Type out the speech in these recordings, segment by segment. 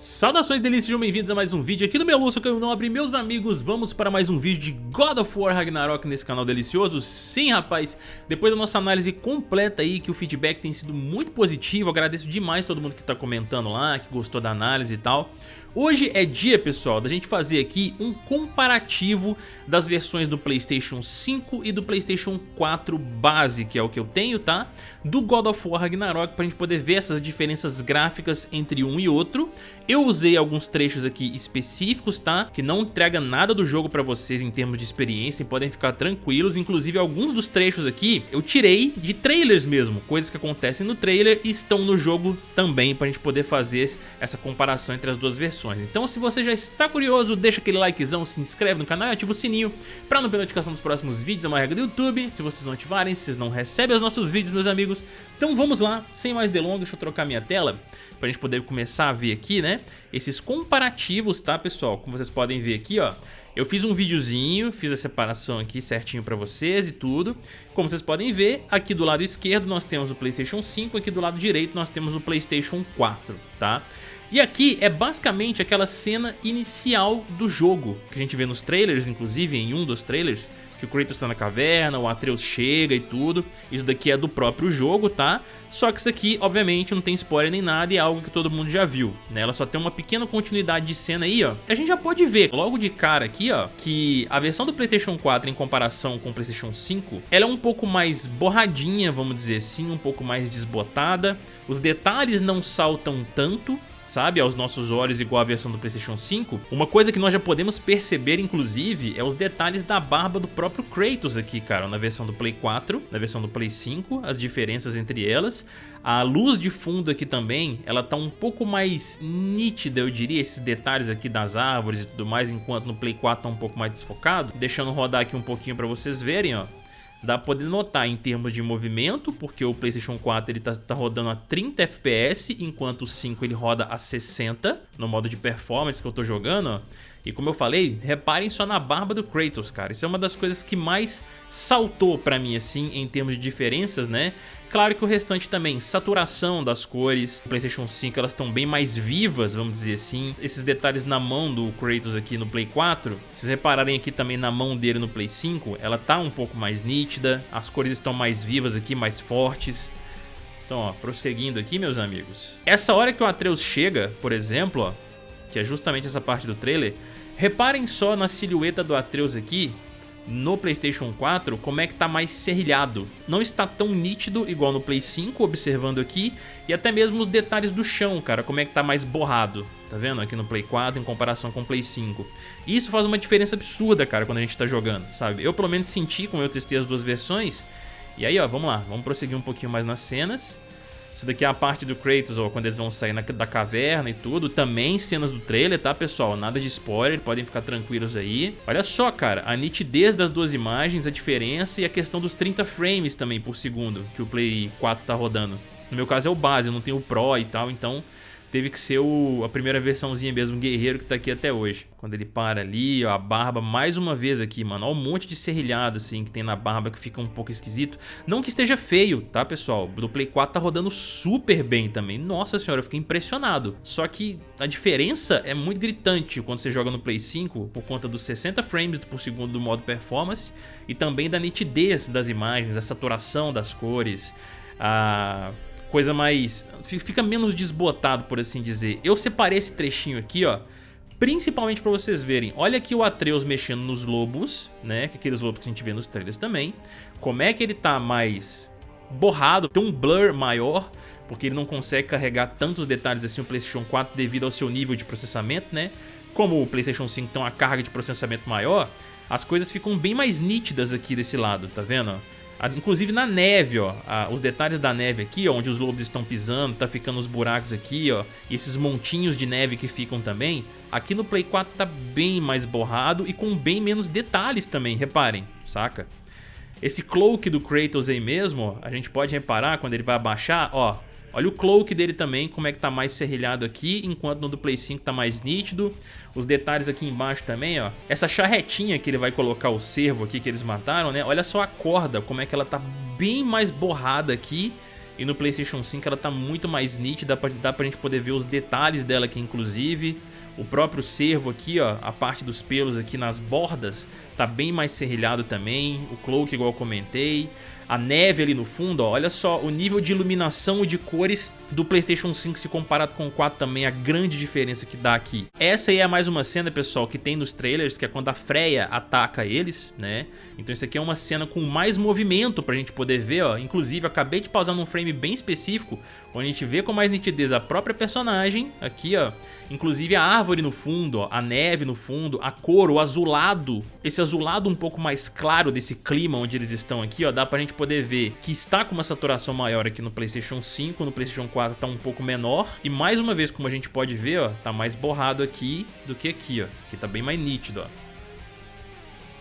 Saudações delícias, sejam bem-vindos a mais um vídeo aqui no Meluço que eu não abri meus amigos, vamos para mais um vídeo de God of War Ragnarok nesse canal delicioso Sim rapaz, depois da nossa análise completa aí que o feedback tem sido muito positivo, agradeço demais todo mundo que tá comentando lá, que gostou da análise e tal Hoje é dia, pessoal, da gente fazer aqui um comparativo das versões do Playstation 5 e do Playstation 4 base, que é o que eu tenho, tá? Do God of War Ragnarok, pra gente poder ver essas diferenças gráficas entre um e outro. Eu usei alguns trechos aqui específicos, tá? Que não entrega nada do jogo pra vocês em termos de experiência, e podem ficar tranquilos. Inclusive, alguns dos trechos aqui eu tirei de trailers mesmo, coisas que acontecem no trailer e estão no jogo também, pra gente poder fazer essa comparação entre as duas versões. Então se você já está curioso, deixa aquele likezão, se inscreve no canal e ativa o sininho para não perder notificação dos próximos vídeos, é uma regra do YouTube. Se vocês não ativarem, vocês não recebem os nossos vídeos, meus amigos. Então vamos lá, sem mais delongas, deixa eu trocar minha tela para a gente poder começar a ver aqui, né? Esses comparativos, tá, pessoal? Como vocês podem ver aqui, ó. Eu fiz um videozinho, fiz a separação aqui certinho pra vocês e tudo. Como vocês podem ver, aqui do lado esquerdo nós temos o Playstation 5, aqui do lado direito nós temos o Playstation 4, tá? E aqui é basicamente aquela cena inicial do jogo, que a gente vê nos trailers, inclusive em um dos trailers, que o Kratos está na caverna, o Atreus chega e tudo. Isso daqui é do próprio jogo, tá? Só que isso aqui, obviamente, não tem spoiler nem nada e é algo que todo mundo já viu, né? Ela só tem uma pequena continuidade de cena aí, ó. A gente já pode ver logo de cara aqui, ó, que a versão do PlayStation 4 em comparação com o PlayStation 5, ela é um pouco mais borradinha, vamos dizer assim, um pouco mais desbotada. Os detalhes não saltam tanto, sabe, aos nossos olhos igual a versão do Playstation 5, uma coisa que nós já podemos perceber inclusive é os detalhes da barba do próprio Kratos aqui, cara, na versão do Play 4, na versão do Play 5, as diferenças entre elas. A luz de fundo aqui também, ela tá um pouco mais nítida, eu diria, esses detalhes aqui das árvores e tudo mais, enquanto no Play 4 tá um pouco mais desfocado. Deixando rodar aqui um pouquinho pra vocês verem, ó. Dá pra poder notar em termos de movimento, porque o Playstation 4 ele tá, tá, rodando a 30 FPS, enquanto o 5 ele roda a 60 no modo de performance que eu tô jogando, ó. E como eu falei, reparem só na barba do Kratos, cara. Isso é uma das coisas que mais saltou pra mim, assim, em termos de diferenças, né? Claro que o restante também, saturação das cores, Playstation 5 elas estão bem mais vivas, vamos dizer assim. Esses detalhes na mão do Kratos aqui no Play 4, se vocês repararem aqui também na mão dele no Play 5, ela tá um pouco mais nítida, as cores estão mais vivas aqui, mais fortes. Então, ó, prosseguindo aqui, meus amigos. Essa hora que o Atreus chega, por exemplo, ó, que é justamente essa parte do trailer, reparem só na silhueta do Atreus aqui, no Playstation 4 como é que tá mais serrilhado. Não está tão nítido igual no Play 5, observando aqui, e até mesmo os detalhes do chão, cara, como é que tá mais borrado. Tá vendo? Aqui no Play 4 em comparação com o Play 5. Isso faz uma diferença absurda, cara, quando a gente tá jogando, sabe? Eu pelo menos senti, como eu testei as duas versões. E aí, ó, vamos lá, vamos prosseguir um pouquinho mais nas cenas. Isso daqui é a parte do Kratos, ó, quando eles vão sair na, da caverna e tudo. Também cenas do trailer, tá, pessoal? Nada de spoiler, podem ficar tranquilos aí. Olha só, cara, a nitidez das duas imagens, a diferença e a questão dos 30 frames também por segundo que o Play 4 tá rodando. No meu caso é o base, eu não tenho o Pro e tal, então teve que ser o, a primeira versãozinha mesmo, guerreiro, que tá aqui até hoje. Quando ele para ali, ó, a barba mais uma vez aqui, mano. Ó, um monte de serrilhado, assim, que tem na barba que fica um pouco esquisito. Não que esteja feio, tá, pessoal? Do Play 4 tá rodando super bem também. Nossa senhora, eu fiquei impressionado. Só que a diferença é muito gritante quando você joga no Play 5, por conta dos 60 frames por segundo do modo performance, e também da nitidez das imagens, a saturação das cores, a coisa mais... fica menos desbotado, por assim dizer. Eu separei esse trechinho aqui, ó, principalmente pra vocês verem. Olha aqui o Atreus mexendo nos lobos, né, que aqueles lobos que a gente vê nos trailers também. Como é que ele tá mais borrado, tem um blur maior, porque ele não consegue carregar tantos detalhes assim no Playstation 4 devido ao seu nível de processamento, né? Como o Playstation 5 tem uma carga de processamento maior, as coisas ficam bem mais nítidas aqui desse lado, tá vendo? Inclusive na neve, ó, os detalhes da neve aqui, ó, onde os lobos estão pisando, tá ficando os buracos aqui, ó, e esses montinhos de neve que ficam também, aqui no Play 4 tá bem mais borrado e com bem menos detalhes também, reparem, saca? Esse cloak do Kratos aí mesmo, ó, a gente pode reparar quando ele vai abaixar, ó, Olha o cloak dele também, como é que tá mais serrilhado aqui, enquanto no do Play 5 tá mais nítido. Os detalhes aqui embaixo também, ó. Essa charretinha que ele vai colocar o cervo aqui que eles mataram, né? Olha só a corda, como é que ela tá bem mais borrada aqui E no Playstation 5 ela tá muito mais nítida, dá pra, dá pra gente poder ver os detalhes dela aqui inclusive. O próprio cervo aqui, ó, a parte dos pelos aqui nas bordas tá bem mais serrilhado também. O cloak igual eu comentei a neve ali no fundo, ó, olha só o nível de iluminação e de cores do Playstation 5 se comparado com o 4 também, a grande diferença que dá aqui. Essa aí é mais uma cena, pessoal, que tem nos trailers, que é quando a Freya ataca eles, né? Então isso aqui é uma cena com mais movimento pra gente poder ver, ó. Inclusive, acabei de pausar num frame bem específico, onde a gente vê com mais nitidez a própria personagem, aqui, ó. Inclusive a árvore no fundo, ó, a neve no fundo, a cor, o azulado. Esse azulado um pouco mais claro desse clima onde eles estão aqui, ó. Dá pra gente poder ver que está com uma saturação maior aqui no Playstation 5, no Playstation 4 tá um pouco menor. E mais uma vez, como a gente pode ver, ó, tá mais borrado aqui do que aqui, ó. Que tá bem mais nítido, ó.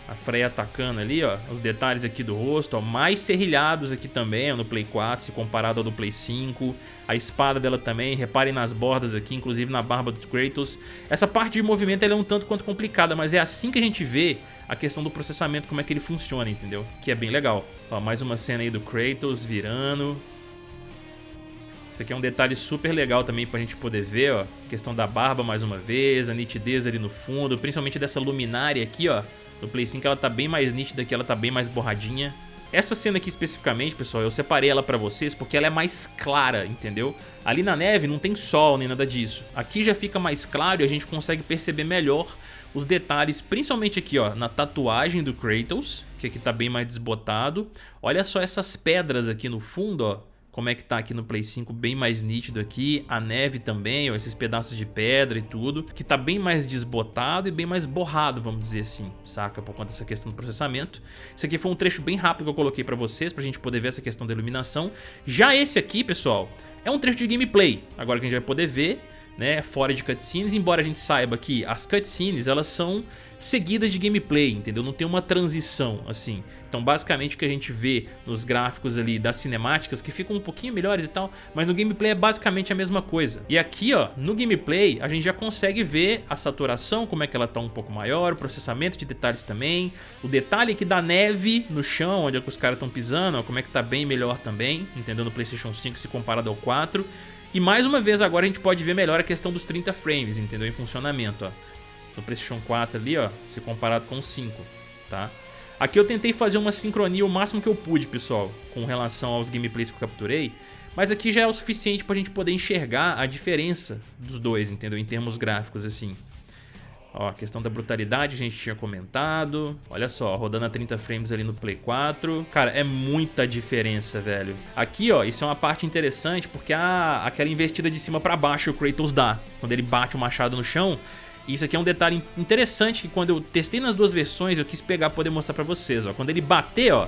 A Freya atacando ali, ó. Os detalhes aqui do rosto, ó. Mais serrilhados aqui também, ó, no Play 4, se comparado ao do Play 5. A espada dela também, reparem nas bordas aqui, inclusive na barba do Kratos. Essa parte de movimento é um tanto quanto complicada, mas é assim que a gente vê a questão do processamento, como é que ele funciona, entendeu? Que é bem legal. Ó, mais uma cena aí do Kratos virando. Isso aqui é um detalhe super legal também pra gente poder ver, ó. questão da barba mais uma vez, a nitidez ali no fundo, principalmente dessa luminária aqui, ó. No Play 5 ela tá bem mais nítida aqui, ela tá bem mais borradinha. Essa cena aqui especificamente, pessoal, eu separei ela pra vocês porque ela é mais clara, entendeu? Ali na neve não tem sol nem nada disso. Aqui já fica mais claro e a gente consegue perceber melhor os detalhes, principalmente aqui, ó, na tatuagem do Kratos, que aqui tá bem mais desbotado. Olha só essas pedras aqui no fundo, ó como é que tá aqui no Play 5, bem mais nítido aqui, a neve também, ó, esses pedaços de pedra e tudo, que tá bem mais desbotado e bem mais borrado, vamos dizer assim, saca? Por conta dessa questão do processamento. Esse aqui foi um trecho bem rápido que eu coloquei pra vocês, pra gente poder ver essa questão da iluminação. Já esse aqui, pessoal, é um trecho de gameplay, agora que a gente vai poder ver, né, fora de cutscenes, embora a gente saiba que as cutscenes, elas são seguidas de gameplay, entendeu? Não tem uma transição, assim. Então, basicamente, o que a gente vê nos gráficos ali das cinemáticas, que ficam um pouquinho melhores e tal, mas no gameplay é basicamente a mesma coisa. E aqui, ó, no gameplay, a gente já consegue ver a saturação, como é que ela tá um pouco maior, o processamento de detalhes também, o detalhe aqui da neve no chão, onde é que os caras estão pisando, ó, como é que tá bem melhor também, entendeu? No Playstation 5 se comparado ao 4. E mais uma vez agora a gente pode ver melhor a questão dos 30 frames, entendeu? Em funcionamento, ó. No PlayStation 4 ali, ó, se comparado com o 5, tá? Aqui eu tentei fazer uma sincronia o máximo que eu pude, pessoal, com relação aos gameplays que eu capturei, mas aqui já é o suficiente pra gente poder enxergar a diferença dos dois, entendeu? Em termos gráficos, assim. Ó, a questão da brutalidade a gente tinha comentado. Olha só, rodando a 30 frames ali no Play 4. Cara, é muita diferença, velho. Aqui, ó, isso é uma parte interessante porque a, aquela investida de cima pra baixo o Kratos dá. Quando ele bate o machado no chão. Isso aqui é um detalhe interessante que quando eu testei nas duas versões eu quis pegar poder mostrar pra vocês, ó. Quando ele bater, ó,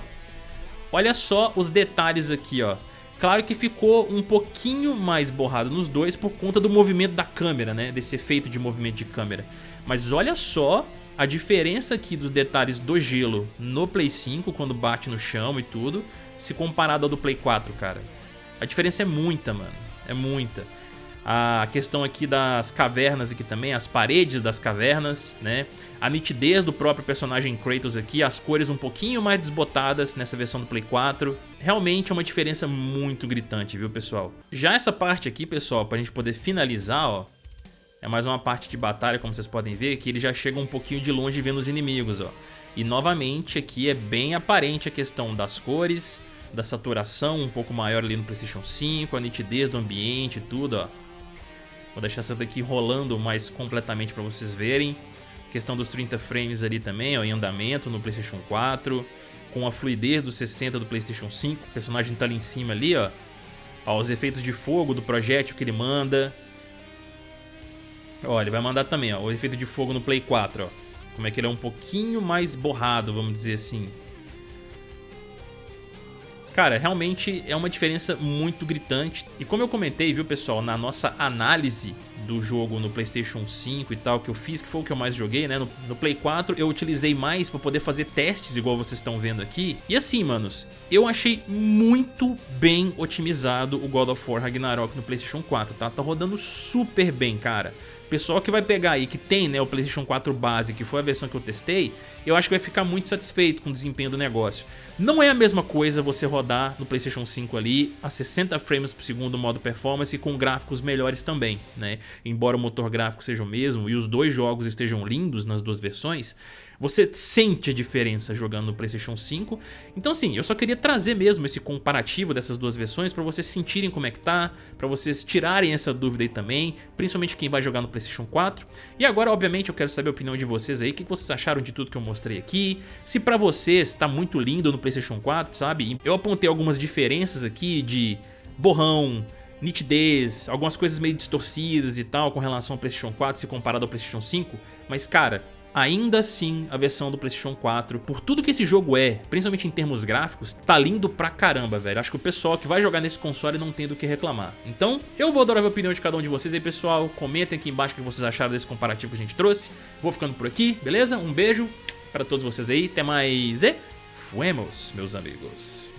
olha só os detalhes aqui, ó. Claro que ficou um pouquinho mais borrado nos dois por conta do movimento da câmera, né? Desse efeito de movimento de câmera. Mas olha só a diferença aqui dos detalhes do gelo no Play 5, quando bate no chão e tudo, se comparado ao do Play 4, cara. A diferença é muita, mano. É muita. A questão aqui das cavernas aqui também, as paredes das cavernas, né? A nitidez do próprio personagem Kratos aqui, as cores um pouquinho mais desbotadas nessa versão do Play 4. Realmente é uma diferença muito gritante, viu, pessoal? Já essa parte aqui, pessoal, pra gente poder finalizar, ó, é mais uma parte de batalha, como vocês podem ver, que ele já chega um pouquinho de longe vendo os inimigos, ó. E novamente aqui é bem aparente a questão das cores, da saturação um pouco maior ali no Playstation 5, a nitidez do ambiente e tudo, ó. Vou deixar essa daqui rolando mais completamente para vocês verem. questão dos 30 frames ali também, ó, em andamento no Playstation 4. Com a fluidez dos 60 do Playstation 5. O personagem tá ali em cima ali, ó. ó os efeitos de fogo do projétil que ele manda. Ó, ele vai mandar também, ó, o efeito de fogo no Play 4, ó. Como é que ele é um pouquinho mais borrado, vamos dizer assim. Cara, realmente é uma diferença muito gritante. E como eu comentei, viu, pessoal, na nossa análise do jogo no Playstation 5 e tal, que eu fiz, que foi o que eu mais joguei, né? No, no Play 4 eu utilizei mais pra poder fazer testes, igual vocês estão vendo aqui. E assim, manos, eu achei muito bem otimizado o God of War Ragnarok no Playstation 4, tá? Tá rodando super bem, cara. Pessoal que vai pegar aí, que tem né, o Playstation 4 base, que foi a versão que eu testei, eu acho que vai ficar muito satisfeito com o desempenho do negócio. Não é a mesma coisa você rodar no Playstation 5 ali a 60 frames por segundo modo performance com gráficos melhores também, né? Embora o motor gráfico seja o mesmo e os dois jogos estejam lindos nas duas versões, você sente a diferença jogando no Playstation 5. Então assim, eu só queria trazer mesmo esse comparativo dessas duas versões para vocês sentirem como é que tá, para vocês tirarem essa dúvida aí também, principalmente quem vai jogar no Playstation 4. E agora, obviamente, eu quero saber a opinião de vocês aí, o que vocês acharam de tudo que eu mostrei aqui, se pra vocês tá muito lindo no Playstation 4, sabe? Eu apontei algumas diferenças aqui de borrão, nitidez, algumas coisas meio distorcidas e tal com relação ao Playstation 4 se comparado ao Playstation 5, mas cara, ainda assim a versão do Playstation 4, por tudo que esse jogo é, principalmente em termos gráficos, tá lindo pra caramba, velho. Acho que o pessoal que vai jogar nesse console não tem do que reclamar. Então, eu vou adorar a opinião de cada um de vocês aí, pessoal. Comentem aqui embaixo o que vocês acharam desse comparativo que a gente trouxe. Vou ficando por aqui, beleza? Um beijo pra todos vocês aí, até mais e fuemos, meus amigos.